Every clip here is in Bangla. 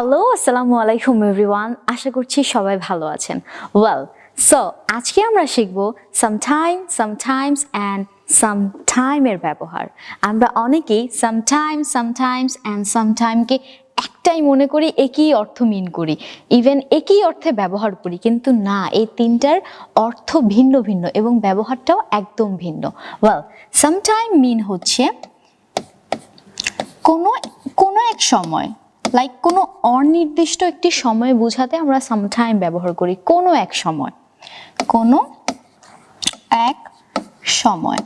হ্যালো আসসালামু আলাইকুম এভরিওয়ান আশা করছি সবাই ভালো আছেন। ওয়েল সো আজকে আমরা শিখব সামটাইম সামটাইমস অ্যান্ড সামটাইমের ব্যবহার। আমরা অনেকেই সামটাইম সামটাইমস অ্যান্ড সামটাইমকে একটাই মনে করি, একই অর্থ মিন করি। ইভেন একই অর্থে ব্যবহার করি, কিন্তু না, এই তিনটার অর্থ ভিন্ন ভিন্ন এবং ব্যবহারটাও একদম ভিন্ন। ওয়েল সামটাইম মিন হচ্ছে কোনো কোনো এক সময় লাইক কোনো অনির্দিষ্ট একটি সময় বোঝাতে আমরা সামটাইম ব্যবহার করি, কোনো এক সময়। কোনো এক সময়।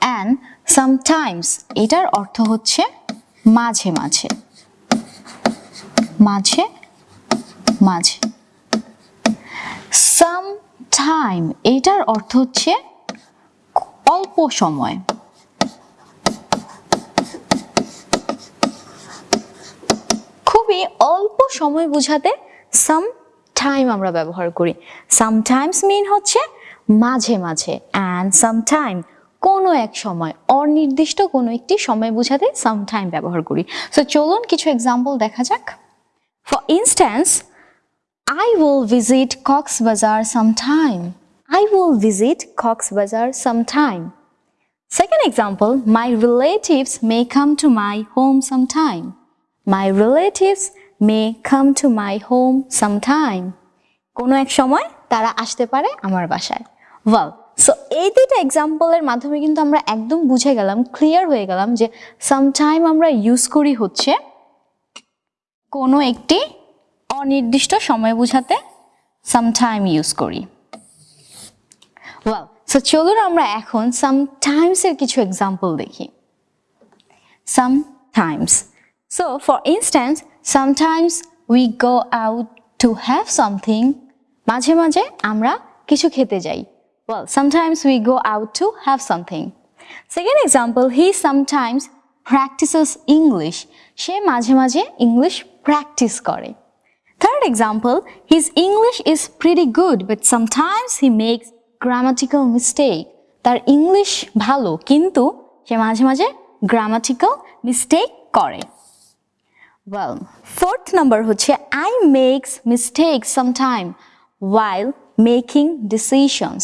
অ্যান্ড সামটাইমস এটার অর্থ হচ্ছে মাঝে মাঝে। মাঝে মাঝে। সাম টাইম এটার অর্থ হচ্ছে অল্প সময়। খুবই অল্প সময় বোঝাতে সাম টাইম আমরা ব্যবহার করি সামটাইমস মিন হচ্ছে মাঝে মাঝে অ্যান্ড সামটাইম কোনো এক সময় অনির্দিষ্ট কোনো একটি সময় বোঝাতে সামটাইম ব্যবহার করি সো চলুন কিছু এক্সাম্পল দেখা যাক for instance visit Cox's Bazar sometime. I will visit Cox's Bazar sometime. Second example, my relatives may come to my home sometime. My relatives may come to my home sometime. কোনো এক সময় তারা আসতে পারে আমার বাসায় ওয়াও সো এই দুইটা এক্সাম্পলের মাধ্যমে কিন্তু আমরা একদম বুঝে গেলাম ক্লিয়ার হয়ে গেলাম যে সামটাইম আমরা ইউজ করি হচ্ছে কোনো একটি অনির্দিষ্ট সময় বোঝাতে সামটাইম ইউজ করি ওয়েল সো চলুন আমরা এখন সামটাইমসের কিছু এক্সাম্পল দেখি sometimes. So, for instance, sometimes we go out to have something. মাঝে মাঝে আমরা কিছু খেতে যাই well sometimes we go out to have something second example he sometimes practices english সে মাঝে মাঝে ইংলিশ প্র্যাকটিস করে third example his english is pretty good but sometimes he makes grammatical mistake তার ইংলিশ ভালো কিন্তু সে মাঝে মাঝে গ্রামাটিক্যাল মিস্টেক করে Well, fourth number হচ্ছে I makes mistakes sometime while making decisions.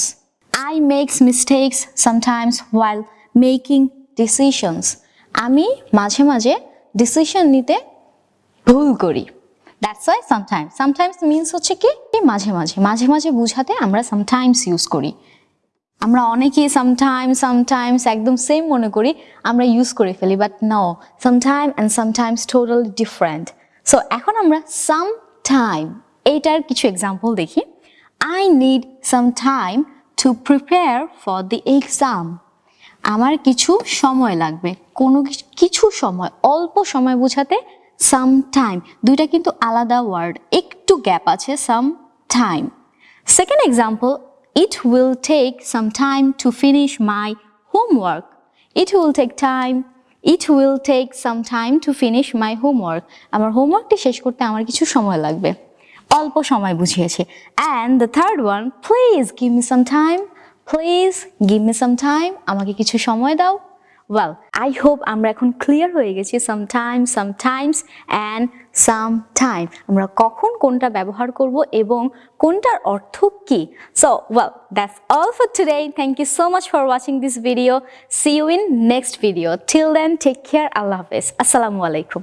I makes mistakes sometimes while making decisions. আমি মাঝে মাঝে ডিসিশন নিতে ভুল করি that's why sometimes sometimes means হচ্ছে এই মাঝে মাঝে মাঝে মাঝে বুঝাতে আমরা সামটাইমস ইউজ করি আমরা অনেকেই সামটাইমস সামটাইমস একদম সেম মনে করি আমরা ইউজ করে ফেলি but no sometime and sometimes total different so এখন আমরা সাম টাইম এইটার কিছু এক্সাম্পল দেখি। I need some time to prepare for the exam আমার কিছু সময় লাগবে কোনো কিছু- সময় অল্প সময় বোঝাতে সাম টাইম দুইটা কিন্তু আলাদা ওয়ার্ড একটু গ্যাপ আছে some time Second example, it will take some time to finish my homework. It will take time. It will take some time to finish my homework. আমার হোমওয়ার্কটি শেষ করতে আমার কিছু সময় লাগবে অল্প সময় বুঝিয়েছে and the third one please give me some time please give me some time আমাকে কিছু সময় দাও ওয়েল আই হোপ আমরা এখন ক্লিয়ার হয়ে গেছি sometime sometimes and some time আমরা কখন কোনটা ব্যবহার করব এবং কোনটার অর্থ কি? So well that's all for today thank you so much for watching this video see you in next video till then take care আল্লাহ হাফেজ আসসালামু আলাইকুম